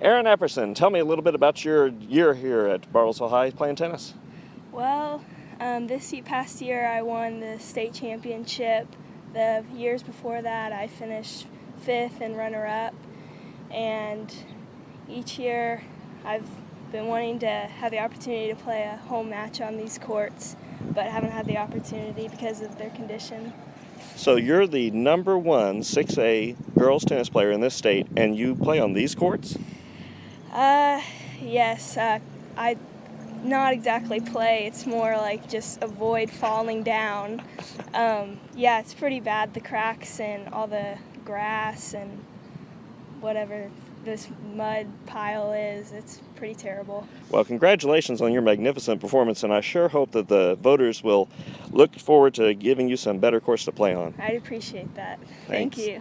Erin Epperson, tell me a little bit about your year here at Bartlesville High playing tennis. Well, um, this past year I won the state championship. The years before that I finished fifth and runner up. And each year I've been wanting to have the opportunity to play a home match on these courts, but haven't had the opportunity because of their condition. So you're the number one 6A girls tennis player in this state, and you play on these courts? Uh, yes. Uh, I not exactly play. It's more like just avoid falling down. Um, yeah, it's pretty bad. The cracks and all the grass and whatever this mud pile is. It's pretty terrible. Well, congratulations on your magnificent performance, and I sure hope that the voters will look forward to giving you some better course to play on. I'd appreciate that. Thanks. Thank you.